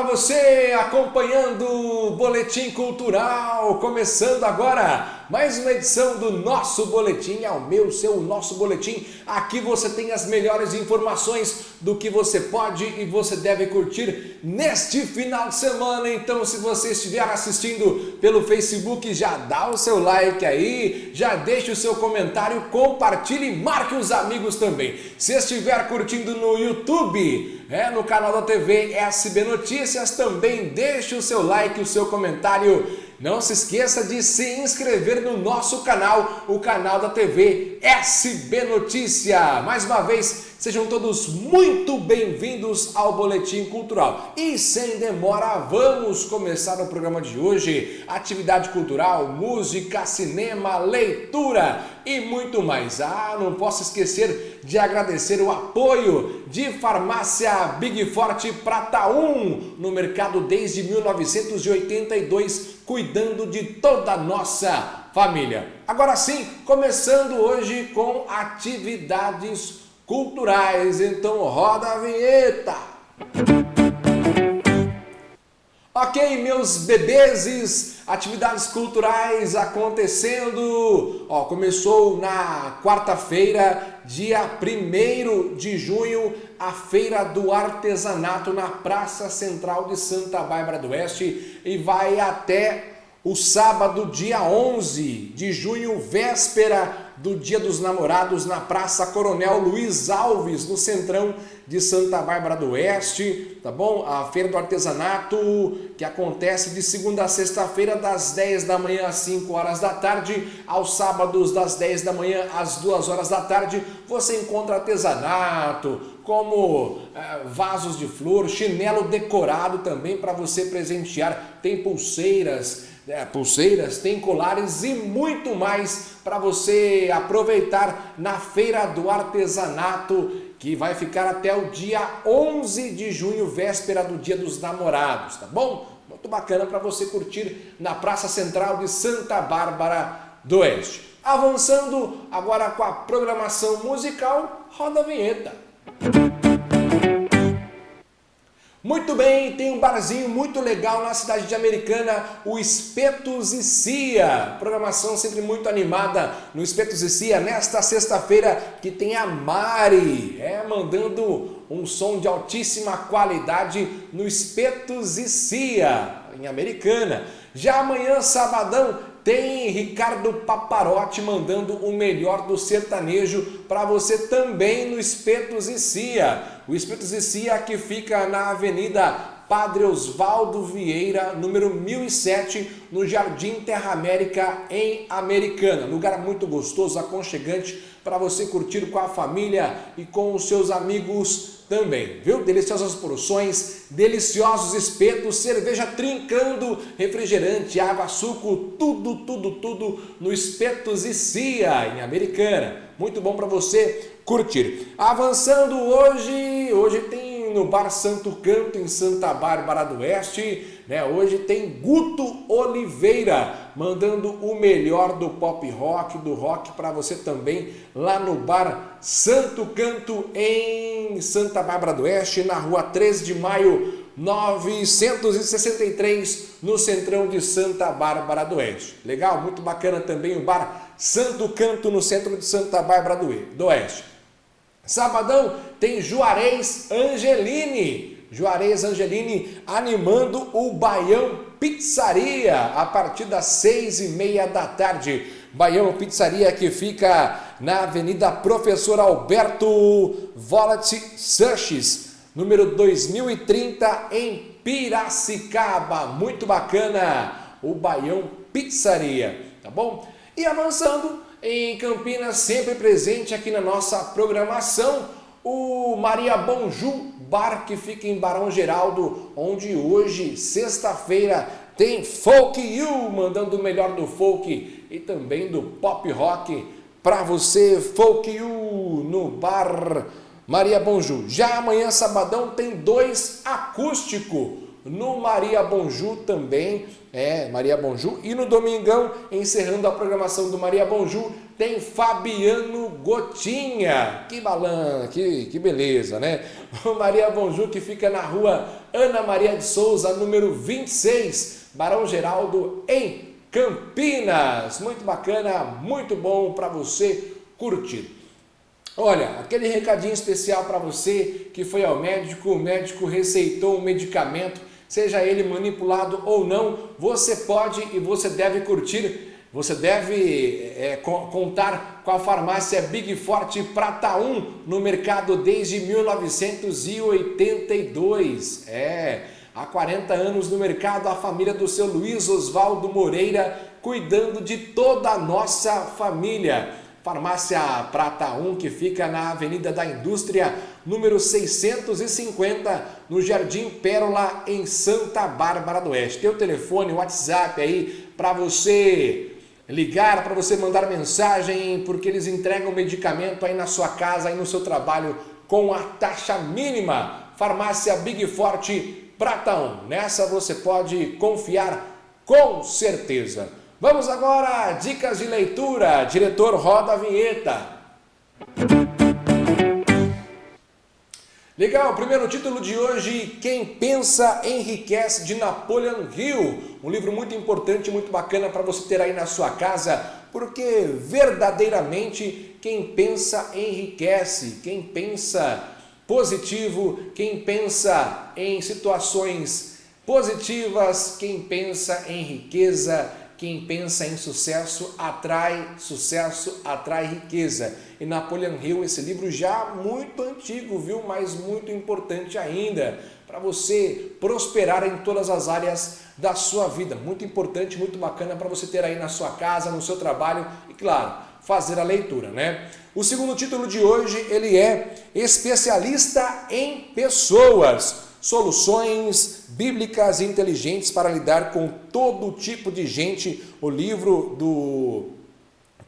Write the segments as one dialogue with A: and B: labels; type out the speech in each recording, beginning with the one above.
A: para você acompanhando o Boletim Cultural, começando agora mais uma edição do nosso boletim, é o meu, seu, nosso boletim. Aqui você tem as melhores informações do que você pode e você deve curtir neste final de semana. Então, se você estiver assistindo pelo Facebook, já dá o seu like aí, já deixa o seu comentário, compartilhe e marque os amigos também. Se estiver curtindo no YouTube, é, no canal da TV SB Notícias, também deixe o seu like, o seu comentário não se esqueça de se inscrever no nosso canal, o canal da TV SB Notícia. Mais uma vez, sejam todos muito bem-vindos ao Boletim Cultural. E sem demora, vamos começar o programa de hoje. Atividade cultural, música, cinema, leitura e muito mais. Ah, não posso esquecer de agradecer o apoio de Farmácia Big Forte Prata 1 no mercado desde 1982 cuidando de toda a nossa família. Agora sim, começando hoje com atividades culturais, então roda a vinheta! Ok, meus bebezes, atividades culturais acontecendo. Ó, começou na quarta-feira, dia 1 de junho, a Feira do Artesanato na Praça Central de Santa Bárbara do Oeste e vai até o sábado, dia 11 de junho, véspera do Dia dos Namorados na Praça Coronel Luiz Alves, no Centrão de Santa Bárbara do Oeste, tá bom? A Feira do Artesanato, que acontece de segunda a sexta-feira, das 10 da manhã às 5 horas da tarde, aos sábados, das 10 da manhã às 2 horas da tarde, você encontra artesanato, como é, vasos de flor, chinelo decorado também para você presentear, tem pulseiras, é, pulseiras, tem colares e muito mais para você aproveitar na Feira do Artesanato, que vai ficar até o dia 11 de junho, véspera do Dia dos Namorados, tá bom? Muito bacana para você curtir na Praça Central de Santa Bárbara do Oeste. Avançando agora com a programação musical, roda a vinheta. Muito bem, tem um barzinho muito legal na cidade de Americana, o Espetos e Cia. Programação sempre muito animada no Espetos e Cia, nesta sexta-feira que tem a Mari, é, mandando um som de altíssima qualidade no Espetos e Cia, em Americana. Já amanhã, sabadão, tem Ricardo Paparotti mandando o melhor do sertanejo para você também no Espetos e Cia. O Espetos e Cia que fica na Avenida Padre Osvaldo Vieira, número 1007, no Jardim Terra América, em Americana. Lugar muito gostoso, aconchegante, para você curtir com a família e com os seus amigos também, viu? Deliciosas porções, deliciosos espetos, cerveja trincando, refrigerante, água, suco, tudo, tudo, tudo no Espetos e Cia, em Americana. Muito bom para você curtir. Avançando hoje, hoje tem no Bar Santo Canto, em Santa Bárbara do Oeste, né? Hoje tem Guto Oliveira mandando o melhor do pop rock, do rock para você também lá no bar Santo Canto em Santa Bárbara do Oeste, na rua 3 de maio 963, no centrão de Santa Bárbara do Oeste. Legal? Muito bacana também o bar Santo Canto no centro de Santa Bárbara do Oeste. Sabadão tem Juarez Angelini Juarez Angelini animando o Baião Pizzaria a partir das seis e meia da tarde. Baião Pizzaria que fica na Avenida Professor Alberto Volat Sanches, número 2030 em Piracicaba. Muito bacana o Baião Pizzaria, tá bom? E avançando em Campinas, sempre presente aqui na nossa programação, o Maria Bonju bar que fica em Barão Geraldo, onde hoje, sexta-feira, tem Folk You, mandando o melhor do folk e também do pop rock para você, Folk You, no bar Maria Bonju. Já amanhã, sabadão, tem dois acústico no Maria Bonjú também, é, Maria Bonjú. E no Domingão, encerrando a programação do Maria Bonjú, tem Fabiano Gotinha. Que balança, que, que beleza, né? O Maria Bonjú que fica na rua Ana Maria de Souza, número 26, Barão Geraldo, em Campinas. Muito bacana, muito bom para você curtir. Olha, aquele recadinho especial para você que foi ao médico, o médico receitou um medicamento, seja ele manipulado ou não, você pode e você deve curtir, você deve é, contar com a farmácia Big Forte Prata 1 no mercado desde 1982. É, há 40 anos no mercado, a família do seu Luiz Oswaldo Moreira cuidando de toda a nossa família. Farmácia Prata 1, que fica na Avenida da Indústria, número 650, no Jardim Pérola, em Santa Bárbara do Oeste. Tem o telefone, o WhatsApp aí para você ligar, para você mandar mensagem, porque eles entregam medicamento aí na sua casa, aí no seu trabalho, com a taxa mínima. Farmácia Big Forte Prata 1. Nessa você pode confiar com certeza. Vamos agora, dicas de leitura. Diretor, roda a vinheta. Legal, primeiro título de hoje, Quem Pensa Enriquece, de Napoleon Hill. Um livro muito importante, muito bacana para você ter aí na sua casa, porque verdadeiramente quem pensa enriquece, quem pensa positivo, quem pensa em situações positivas, quem pensa em riqueza, quem pensa em sucesso atrai sucesso, atrai riqueza. E Napoleon Hill, esse livro já muito antigo, viu? Mas muito importante ainda para você prosperar em todas as áreas da sua vida. Muito importante, muito bacana para você ter aí na sua casa, no seu trabalho e, claro, fazer a leitura, né? O segundo título de hoje, ele é Especialista em Pessoas soluções bíblicas inteligentes para lidar com todo tipo de gente. O livro do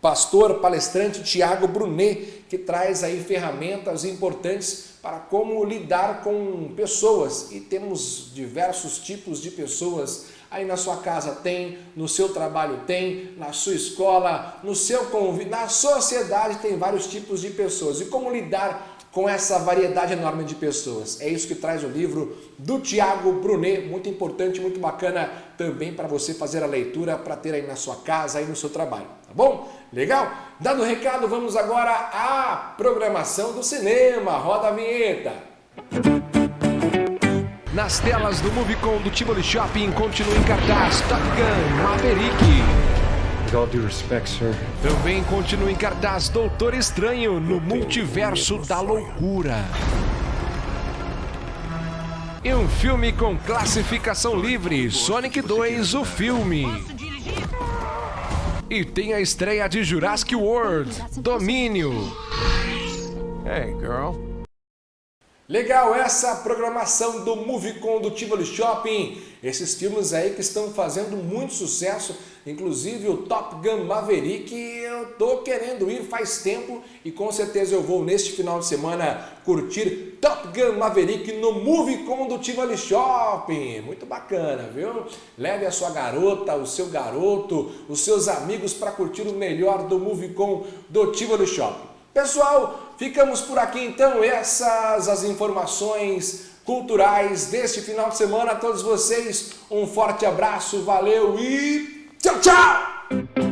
A: pastor palestrante Tiago Brunet, que traz aí ferramentas importantes para como lidar com pessoas. E temos diversos tipos de pessoas aí na sua casa tem, no seu trabalho tem, na sua escola, no seu convívio, na sociedade tem vários tipos de pessoas. E como lidar com essa variedade enorme de pessoas. É isso que traz o livro do Tiago Brunet, muito importante, muito bacana também para você fazer a leitura, para ter aí na sua casa, aí no seu trabalho, tá bom? Legal? Dado o recado, vamos agora à programação do cinema. Roda a vinheta! Nas telas do Movicon do Tivoli Shopping continua em cartaz Top Gun Maverick.
B: With all due respect, sir.
A: Também continua em cartaz Doutor Estranho no Multiverso da Loucura. E um filme com classificação livre, Sonic 2, o filme. E tem a estreia de Jurassic World, Domínio. Hey, girl. Legal essa programação do Movicon do Tivoli Shopping. Esses filmes aí que estão fazendo muito sucesso Inclusive o Top Gun Maverick eu tô querendo ir faz tempo e com certeza eu vou neste final de semana curtir Top Gun Maverick no Movie do Tivoli Shopping. Muito bacana, viu? Leve a sua garota, o seu garoto, os seus amigos para curtir o melhor do Movie do Tivoli Shopping. Pessoal, ficamos por aqui então. Essas as informações culturais deste final de semana. A todos vocês, um forte abraço, valeu e Tchau, tchau!